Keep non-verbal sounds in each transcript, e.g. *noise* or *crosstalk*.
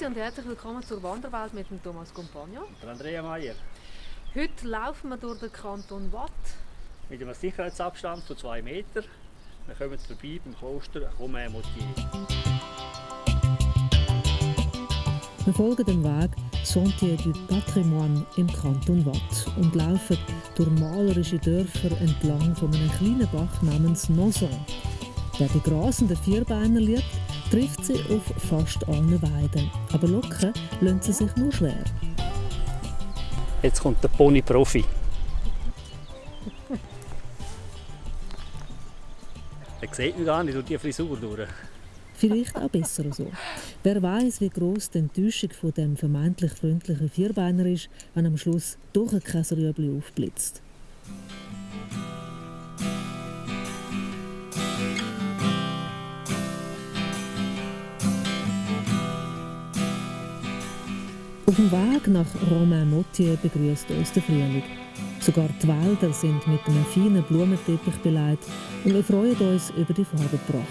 Grüezi und herzlich willkommen zur Wanderwelt mit dem Thomas Compagno. Und Andrea Meier. Heute laufen wir durch den Kanton Watt. Mit einem Sicherheitsabstand von 2 Meter. Wir kommen vorbei beim Kloster Romain-Motier. Wir folgen dem Weg Sentier du Patrimoine im Kanton Watt und laufen durch malerische Dörfer entlang von einem kleinen Bach namens Nozon. Wer die grasenden Vierbeiner liebt, trifft sie auf fast allen Weiden. Aber locken lassen sie sich nur schwer. Jetzt kommt der Pony-Profi. Er sieht mich gar nicht durch die Frisur durch. Vielleicht auch besser so. Wer weiß, wie groß die Enttäuschung von dem vermeintlich freundlichen Vierbeiner ist, wenn am Schluss doch ein Käserüebli aufblitzt. Auf dem Weg nach Romain-Motier begrüßt uns der Frühling. Sogar die Wälder sind mit einem feinen Blumenteppich beleidigt und wir freuen uns über die Farbenpracht.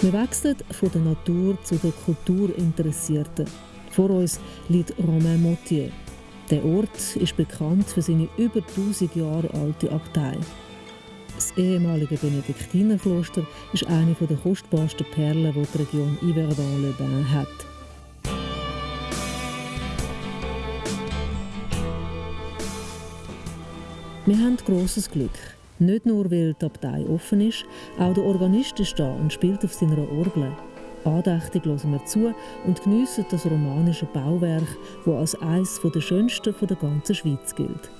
Wir wechseln von der Natur zu den Kulturinteressierten. Vor uns liegt Romain Motier. Der Ort ist bekannt für seine über 1000 Jahre alte Abtei. Das ehemalige Benediktinerkloster ist eine der kostbarsten Perlen, die die Region Yverdon-le-Bain hat. Wir haben grosses Glück. Nicht nur, weil die Abtei offen ist, auch der Organist ist da und spielt auf seiner Orgel. Andächtig hören wir zu und geniessen das romanische Bauwerk, das als eines der schönsten der ganzen Schweiz gilt.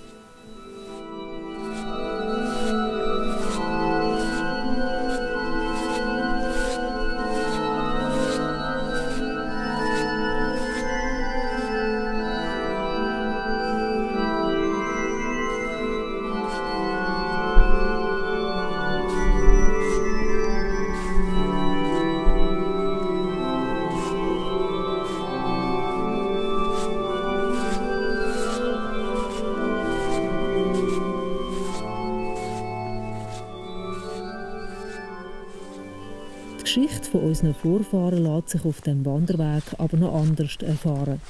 Geschichte von unseren Vorfahren lässt sich auf dem Wanderweg aber noch anders erfahren.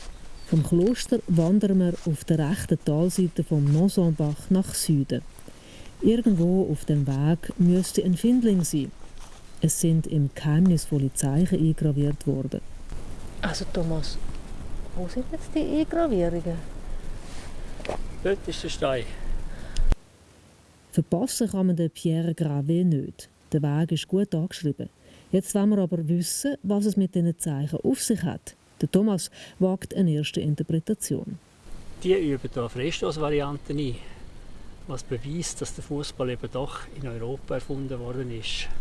Vom Kloster wandern wir auf der rechten Talseite vom Nozonbach nach Süden. Irgendwo auf dem Weg müsste ein Findling sein. Es sind im geheimnisvolle Zeichen eingraviert worden. Also Thomas, wo sind jetzt die Eingravierungen? Dort ist der Stein. Verpassen kann man den Pierre Gravé nicht. Der Weg ist gut angeschrieben. Jetzt wollen wir aber wissen, was es mit diesen Zeichen auf sich hat. Der Thomas wagt eine erste Interpretation. Die üben hier Freistoßvarianten ein, was beweist, dass der Fußball eben doch in Europa erfunden worden ist. *laughs*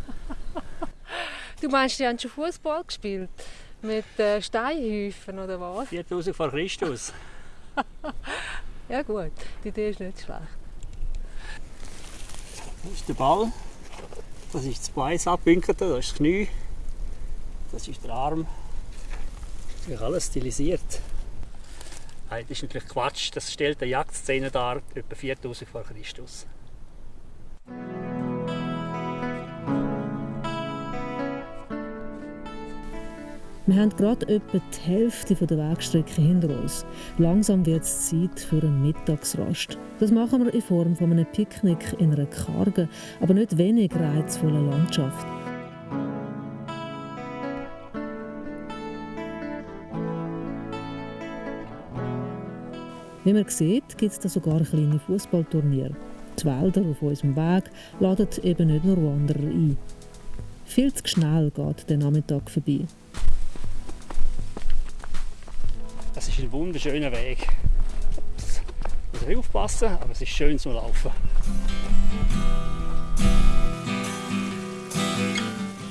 Du meinst, die haben schon Fußball gespielt? Mit äh, Steinhäufen oder was? 4000 vor Christus. *laughs* Ja gut, die Idee ist nicht schlecht. Das ist der Ball. Das ist das Bein abwinkelte, das ist das Knie. Das ist der Arm. Ist alles stilisiert. Das ist natürlich Quatsch. Das stellt eine Jagdszene dar, etwa 4000 vor Christus. Wir haben gerade etwa die Hälfte der Wegstrecke hinter uns. Langsam wird es Zeit für eine Mittagsrast. Das machen wir in Form von einem Picknick in einer kargen, aber nicht wenig reizvollen Landschaft. Wie man sieht, gibt es da sogar kleine Fußballturniere. Die Wälder auf unserem Weg laden eben nicht nur Wanderer ein. Viel zu schnell geht der Nachmittag vorbei. Das ist ein wunderschöner Weg. Ups. Ich muss aufpassen, aber es ist schön zum Laufen.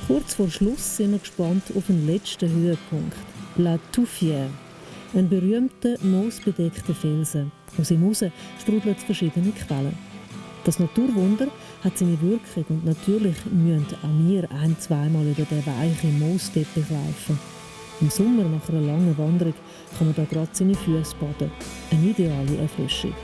Kurz vor Schluss sind wir gespannt auf den letzten Höhepunkt, La Touffière, ein berühmter, moosbedeckter Felsen. Aus ihm heraus sprudeln verschiedene Quellen. Das Naturwunder hat seine Wirkung und natürlich müssen auch wir ein-, zweimal über den weichen Moosteppich laufen. Im Sommer nach einer langen Wanderung kann man da gerade seine Füße baden. Eine ideale Erfrischung.